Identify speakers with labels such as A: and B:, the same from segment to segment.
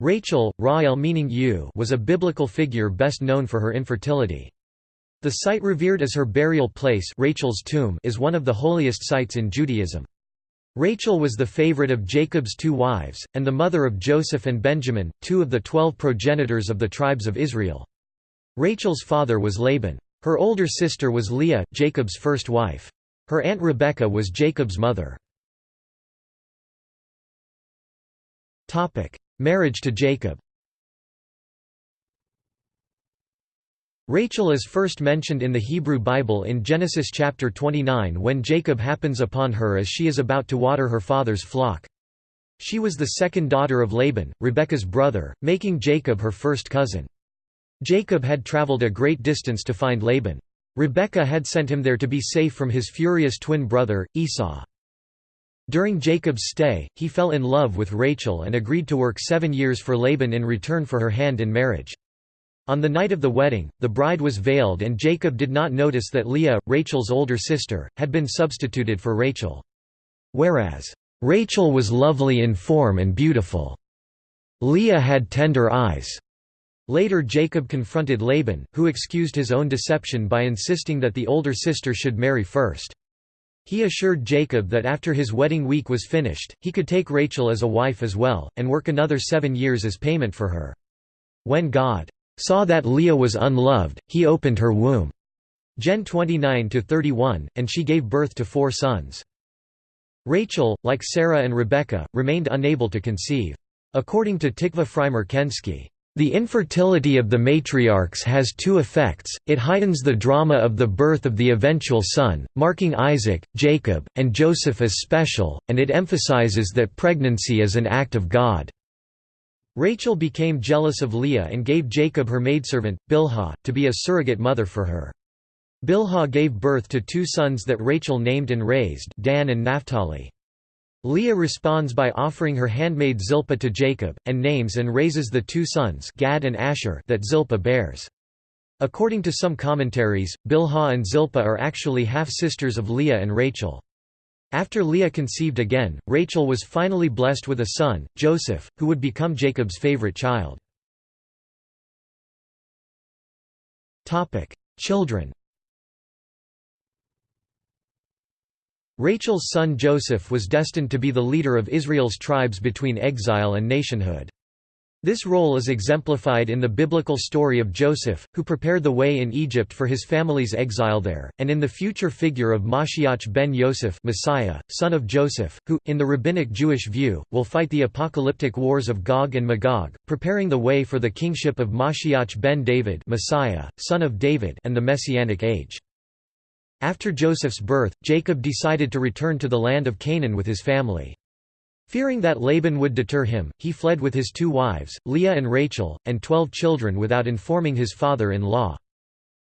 A: Rachel, Rael meaning you was a biblical figure best known for her infertility. The site revered as her burial place Rachel's tomb is one of the holiest sites in Judaism. Rachel was the favorite of Jacob's two wives, and the mother of Joseph and Benjamin, two of the twelve progenitors of the tribes of Israel. Rachel's father was Laban. Her older sister was Leah, Jacob's first wife. Her aunt Rebekah was Jacob's mother. Marriage to Jacob Rachel is first mentioned in the Hebrew Bible in Genesis chapter 29 when Jacob happens upon her as she is about to water her father's flock. She was the second daughter of Laban, Rebekah's brother, making Jacob her first cousin. Jacob had traveled a great distance to find Laban. Rebekah had sent him there to be safe from his furious twin brother, Esau. During Jacob's stay, he fell in love with Rachel and agreed to work seven years for Laban in return for her hand in marriage. On the night of the wedding, the bride was veiled and Jacob did not notice that Leah, Rachel's older sister, had been substituted for Rachel. Whereas, Rachel was lovely in form and beautiful. Leah had tender eyes. Later Jacob confronted Laban, who excused his own deception by insisting that the older sister should marry first. He assured Jacob that after his wedding week was finished, he could take Rachel as a wife as well, and work another seven years as payment for her. When God saw that Leah was unloved, he opened her womb. Gen 29–31, and she gave birth to four sons. Rachel, like Sarah and Rebekah, remained unable to conceive. According to Tikva Frymer Kensky, the infertility of the matriarchs has two effects, it heightens the drama of the birth of the eventual son, marking Isaac, Jacob, and Joseph as special, and it emphasizes that pregnancy is an act of God. Rachel became jealous of Leah and gave Jacob her maidservant, Bilhah, to be a surrogate mother for her. Bilhah gave birth to two sons that Rachel named and raised Dan and Naphtali. Leah responds by offering her handmaid Zilpah to Jacob, and names and raises the two sons Gad and Asher that Zilpah bears. According to some commentaries, Bilhah and Zilpah are actually half-sisters of Leah and Rachel. After Leah conceived again, Rachel was finally blessed with a son, Joseph, who would become Jacob's favorite child. Children Rachel's son Joseph was destined to be the leader of Israel's tribes between exile and nationhood. This role is exemplified in the biblical story of Joseph, who prepared the way in Egypt for his family's exile there, and in the future figure of Mashiach ben Yosef Messiah, son of Joseph, who, in the rabbinic Jewish view, will fight the apocalyptic wars of Gog and Magog, preparing the way for the kingship of Mashiach ben David Messiah, son of David and the Messianic age. After Joseph's birth, Jacob decided to return to the land of Canaan with his family. Fearing that Laban would deter him, he fled with his two wives, Leah and Rachel, and twelve children without informing his father-in-law.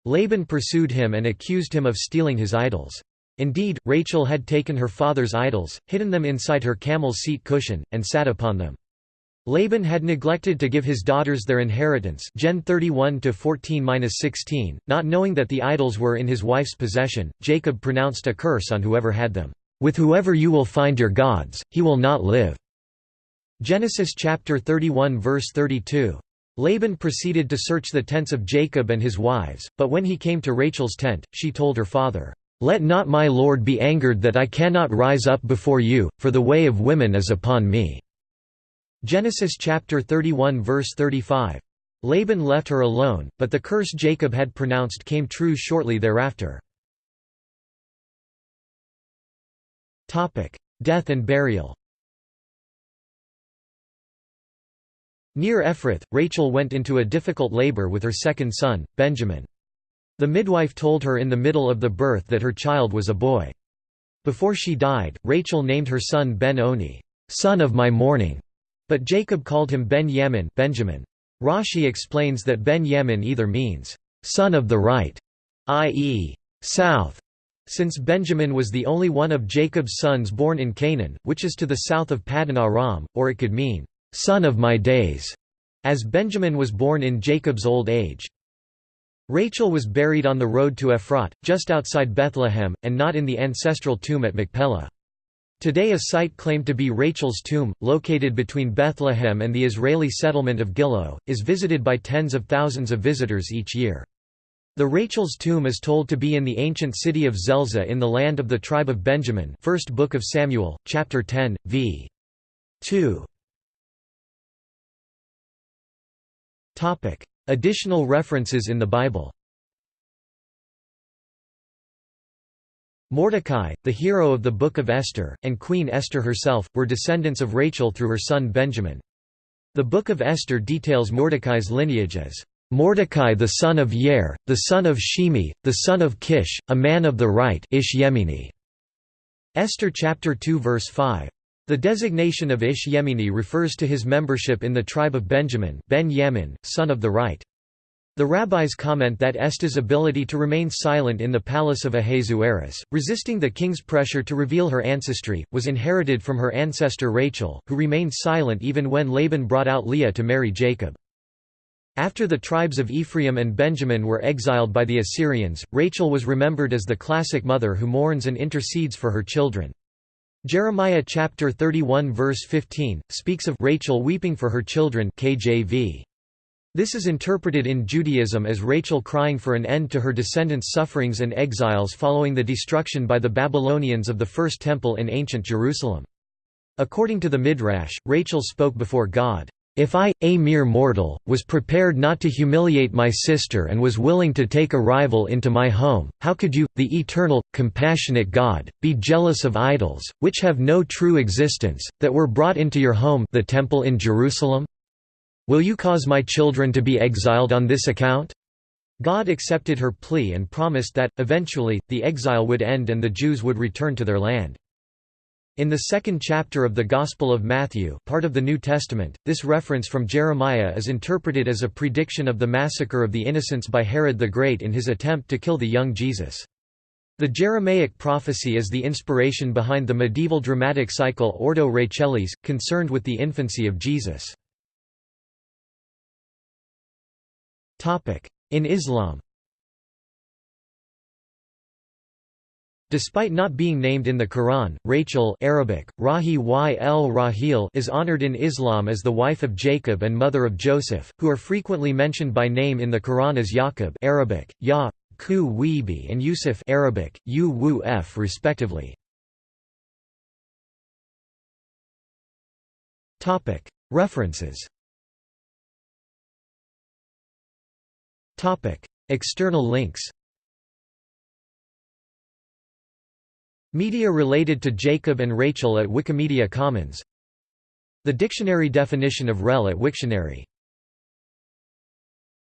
A: Laban pursued him and accused him of stealing his idols. Indeed, Rachel had taken her father's idols, hidden them inside her camel's seat cushion, and sat upon them. Laban had neglected to give his daughters their inheritance Gen 31 14-16, not knowing that the idols were in his wife's possession. Jacob pronounced a curse on whoever had them. With whoever you will find your gods, he will not live. Genesis chapter 31 verse 32. Laban proceeded to search the tents of Jacob and his wives, but when he came to Rachel's tent, she told her father, "Let not my lord be angered that I cannot rise up before you, for the way of women is upon me." Genesis chapter 31 verse 35. Laban left her alone, but the curse Jacob had pronounced came true shortly thereafter. Death and burial Near Ephrath, Rachel went into a difficult labor with her second son, Benjamin. The midwife told her in the middle of the birth that her child was a boy. Before she died, Rachel named her son Ben-Oni, son of my mourning. But Jacob called him Ben-Yamin Benjamin. Rashi explains that Ben-Yamin either means, son of the right, i.e., south, since Benjamin was the only one of Jacob's sons born in Canaan, which is to the south of Paddan Aram, or it could mean, son of my days, as Benjamin was born in Jacob's old age. Rachel was buried on the road to Ephrat, just outside Bethlehem, and not in the ancestral tomb at Machpelah. Today a site claimed to be Rachel's tomb, located between Bethlehem and the Israeli settlement of Gilo, is visited by tens of thousands of visitors each year. The Rachel's tomb is told to be in the ancient city of Zelzah in the land of the tribe of Benjamin First Book of Samuel, chapter 10, v. 2. Additional references in the Bible Mordecai, the hero of the Book of Esther, and Queen Esther herself, were descendants of Rachel through her son Benjamin. The Book of Esther details Mordecai's lineage as Mordecai the son of Yair, the son of Shimi, the son of Kish, a man of the right Ish Yemini. Esther chapter 2 verse 5. The designation of Ish Yemini refers to his membership in the tribe of Benjamin ben Yamin, son of the right. The rabbis comment that Esther's ability to remain silent in the palace of Ahasuerus, resisting the king's pressure to reveal her ancestry, was inherited from her ancestor Rachel, who remained silent even when Laban brought out Leah to marry Jacob. After the tribes of Ephraim and Benjamin were exiled by the Assyrians, Rachel was remembered as the classic mother who mourns and intercedes for her children. Jeremiah chapter 31 verse 15 speaks of Rachel weeping for her children KJV. This is interpreted in Judaism as Rachel crying for an end to her descendants' sufferings and exiles following the destruction by the Babylonians of the First Temple in ancient Jerusalem. According to the Midrash, Rachel spoke before God, if I, a mere mortal, was prepared not to humiliate my sister and was willing to take a rival into my home, how could you, the eternal, compassionate God, be jealous of idols, which have no true existence, that were brought into your home the temple in Jerusalem? Will you cause my children to be exiled on this account? God accepted her plea and promised that, eventually, the exile would end and the Jews would return to their land. In the second chapter of the Gospel of Matthew part of the New Testament, this reference from Jeremiah is interpreted as a prediction of the massacre of the innocents by Herod the Great in his attempt to kill the young Jesus. The Jeremaic prophecy is the inspiration behind the medieval dramatic cycle Ordo Rachelis, concerned with the infancy of Jesus. In Islam. Despite not being named in the Quran, Rachel Arabic, Rahi y el Rahil is honored in Islam as the wife of Jacob and mother of Joseph, who are frequently mentioned by name in the Quran as Yaqub Arabic, Ya, Ku Weebi and Yusuf Arabic, U Wu F respectively. References External links Media related to Jacob and Rachel at Wikimedia Commons. The dictionary definition of rel at Wiktionary